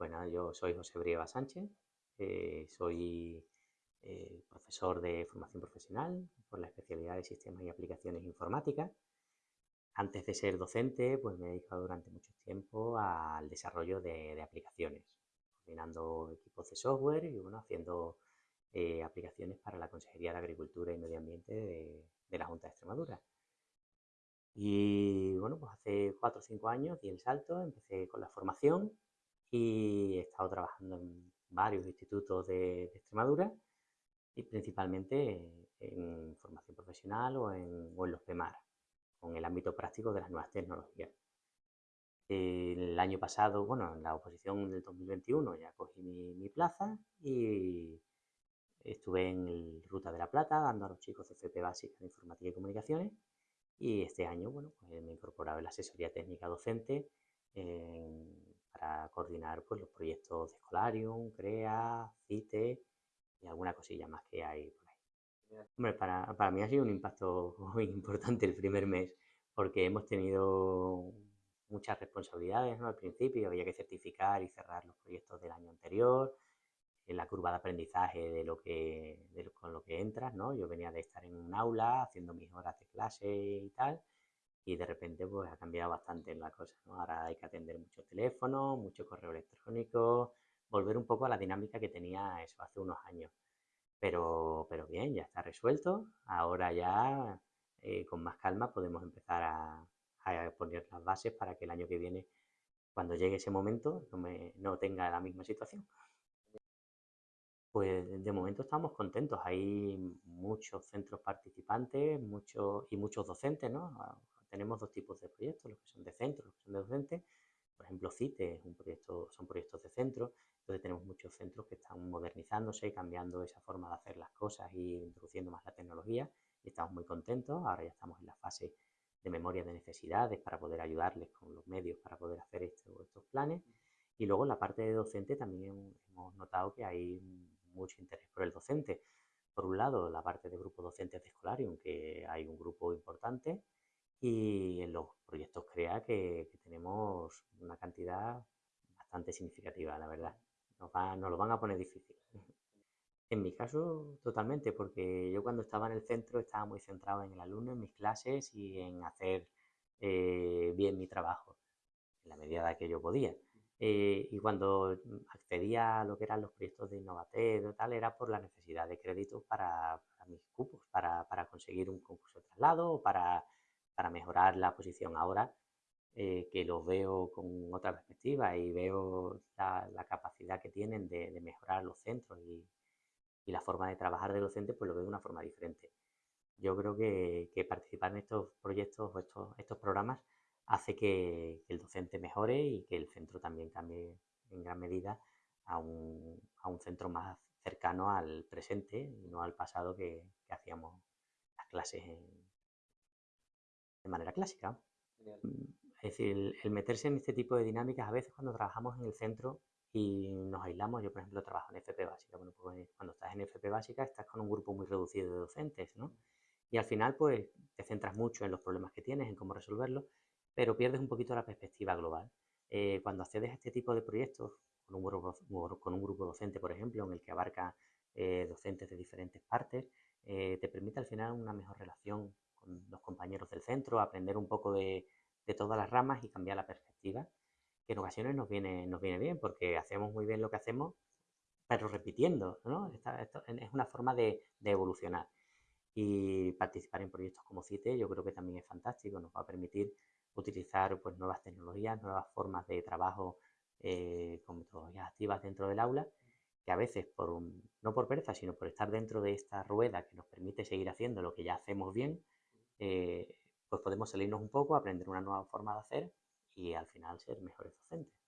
Bueno, yo soy José Brieva Sánchez, eh, soy eh, profesor de formación profesional por la especialidad de Sistemas y Aplicaciones Informáticas. Antes de ser docente, pues me he dedicado durante mucho tiempo al desarrollo de, aplicaciones, coordinando equipos de software y bueno, haciendo eh, aplicaciones para la Consejería de Agricultura y Medio Ambiente de, de la Junta de Extremadura. Y bueno, pues hace cuatro o cinco años di el salto, empecé con la formación y he estado trabajando en varios institutos de, Extremadura y principalmente en formación profesional o en, los PEMAR, con el ámbito práctico de las nuevas tecnologías. El año pasado, bueno, en la oposición del 2021 ya cogí mi, plaza y estuve en Ruta de la Plata dando a los chicos de FP básica de Informática y Comunicaciones y este año, bueno, pues me he incorporado en la asesoría técnica docente en coordinar pues, los proyectos de Escolarium, CREA, CITE y alguna cosilla más que hay por ahí. Hombre, para, para mí ha sido un impacto muy importante el primer mes porque hemos tenido muchas responsabilidades ¿no? al principio, había que certificar y cerrar los proyectos del año anterior, en la curva de aprendizaje de lo que, con lo que entras, ¿no? Yo venía de estar en un aula haciendo mis horas de clase y tal, y de repente pues ha cambiado bastante la cosa. Ahora hay que atender mucho teléfono, mucho correo electrónico, volver un poco a la dinámica que tenía eso hace unos años. Pero, pero bien, ya está resuelto. Ahora ya eh, con más calma podemos empezar a, poner las bases para que el año que viene, cuando llegue ese momento, no, me, no tenga la misma situación. Pues de momento estamos contentos. Hay muchos centros participantes muchos y muchos docentes, ¿no? tenemos dos tipos de proyectos, los que son de centro, los que son de docente. Por ejemplo, CITE es un proyecto, son proyectos de centro, entonces tenemos muchos centros que están modernizándose cambiando esa forma de hacer las cosas y introduciendo más la tecnología estamos muy contentos. Ahora ya estamos en la fase de memoria de necesidades para poder ayudarles con los medios para poder hacer estos planes. Y luego en la parte de docente también hemos notado que hay mucho interés por el docente. Por un lado, la parte de grupos docentes de Escolarium, que hay un grupo importante, y en los proyectos CREA que, tenemos una cantidad bastante significativa, la verdad. Nos, lo van a poner difícil. En mi caso, totalmente, porque yo cuando estaba en el centro estaba muy centrado en el alumno, en mis clases y en hacer eh, bien mi trabajo, en la medida que yo podía. Eh, y cuando accedía a lo que eran los proyectos de Innovatel o tal, era por la necesidad de créditos para, mis cupos, para, para, conseguir un concurso de traslado o para para mejorar la posición. Ahora eh, que los veo con otra perspectiva y veo la, capacidad que tienen de, mejorar los centros y, la forma de trabajar de docente, pues lo veo de una forma diferente. Yo creo que, participar en estos proyectos o estos, estos programas hace que, el docente mejore y que el centro también cambie en gran medida a un, a un centro más cercano al presente y no al pasado que, que hacíamos las clases en, de manera clásica. Es decir, el, meterse en este tipo de dinámicas, a veces cuando trabajamos en el centro y nos aislamos, yo por ejemplo trabajo en FP básica, bueno, pues cuando estás en FP básica estás con un grupo muy reducido de docentes, ¿no? Y al final pues te centras mucho en los problemas que tienes, en cómo resolverlos, pero pierdes un poquito la perspectiva global. Eh, cuando accedes a este tipo de proyectos, con un grupo, con un grupo docente, por ejemplo, en el que abarca eh, docentes de diferentes partes, eh, te permite al final una mejor relación con los compañeros del centro, aprender un poco de, todas las ramas y cambiar la perspectiva, que en ocasiones nos viene, nos viene bien porque hacemos muy bien lo que hacemos, pero repitiendo, ¿no? esto es una forma de, evolucionar. Y participar en proyectos como CITE yo creo que también es fantástico, nos va a permitir utilizar pues, nuevas tecnologías, nuevas formas de trabajo eh, con metodologías activas dentro del aula, que a veces, por no por pereza, sino por estar dentro de esta rueda que nos permite seguir haciendo lo que ya hacemos bien, eh, pues podemos salirnos un poco, aprender una nueva forma de hacer y al final ser mejores docentes.